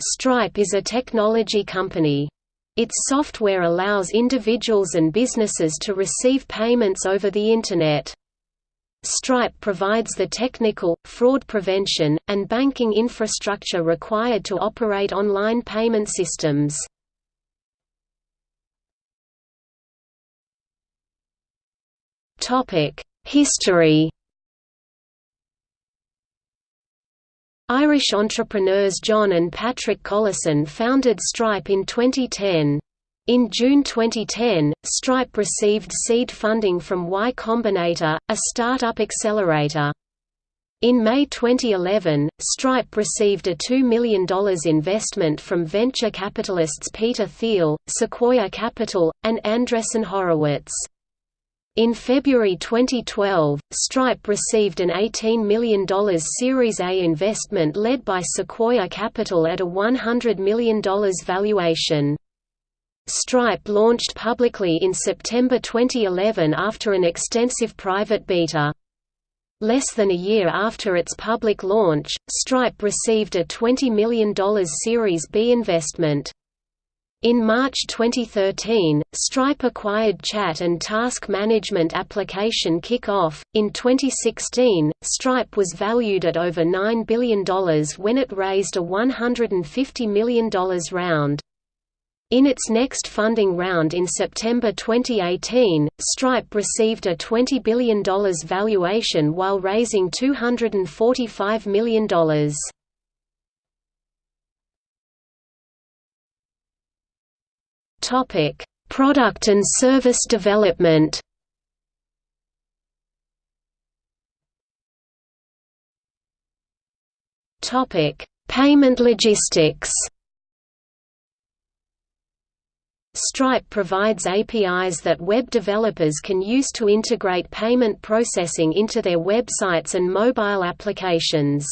Stripe is a technology company. Its software allows individuals and businesses to receive payments over the Internet. Stripe provides the technical, fraud prevention, and banking infrastructure required to operate online payment systems. History Irish entrepreneurs John and Patrick Collison founded Stripe in 2010. In June 2010, Stripe received seed funding from Y Combinator, a startup accelerator. In May 2011, Stripe received a $2 million investment from venture capitalists Peter Thiel, Sequoia Capital, and Andreessen Horowitz. In February 2012, Stripe received an $18 million Series A investment led by Sequoia Capital at a $100 million valuation. Stripe launched publicly in September 2011 after an extensive private beta. Less than a year after its public launch, Stripe received a $20 million Series B investment. In March 2013, Stripe acquired chat and task management application Kickoff. In 2016, Stripe was valued at over $9 billion when it raised a $150 million round. In its next funding round in September 2018, Stripe received a $20 billion valuation while raising $245 million. Topic: Product and service development. Topic: Payment logistics. Stripe provides APIs that web developers can use to integrate payment processing into their websites and mobile applications.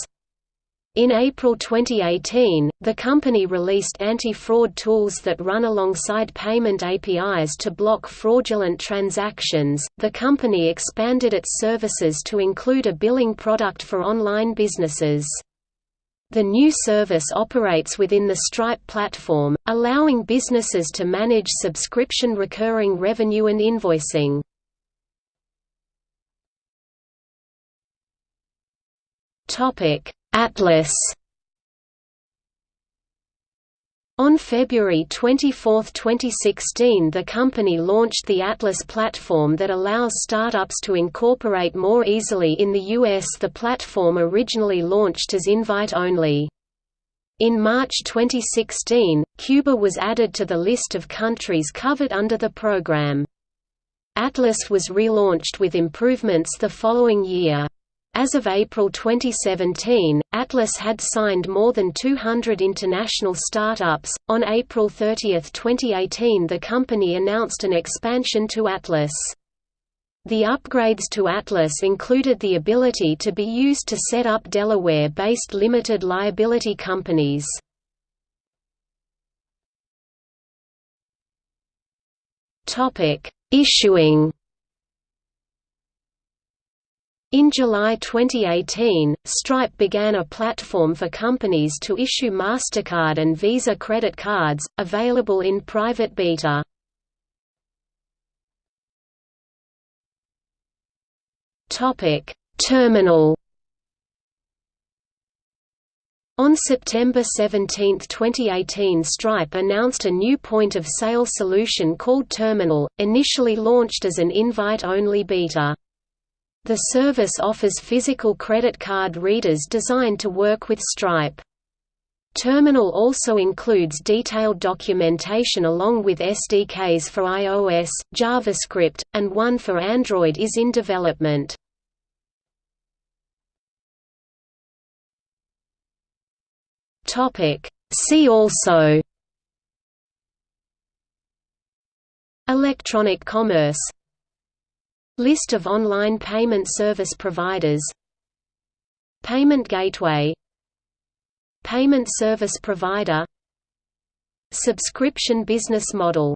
In April 2018, the company released anti-fraud tools that run alongside payment APIs to block fraudulent transactions. The company expanded its services to include a billing product for online businesses. The new service operates within the Stripe platform, allowing businesses to manage subscription recurring revenue and invoicing. Topic: Atlas On February 24, 2016 the company launched the Atlas platform that allows startups to incorporate more easily in the US the platform originally launched as invite-only. In March 2016, Cuba was added to the list of countries covered under the program. Atlas was relaunched with improvements the following year. As of April 2017, Atlas had signed more than 200 international startups. On April 30, 2018, the company announced an expansion to Atlas. The upgrades to Atlas included the ability to be used to set up Delaware-based limited liability companies. Topic: Issuing in July 2018, Stripe began a platform for companies to issue MasterCard and Visa credit cards, available in private beta. Terminal On September 17, 2018 Stripe announced a new point-of-sale solution called Terminal, initially launched as an invite-only beta. The service offers physical credit card readers designed to work with Stripe. Terminal also includes detailed documentation along with SDKs for iOS, JavaScript, and one for Android is in development. See also Electronic commerce List of online payment service providers. Payment gateway. Payment service provider. Subscription business model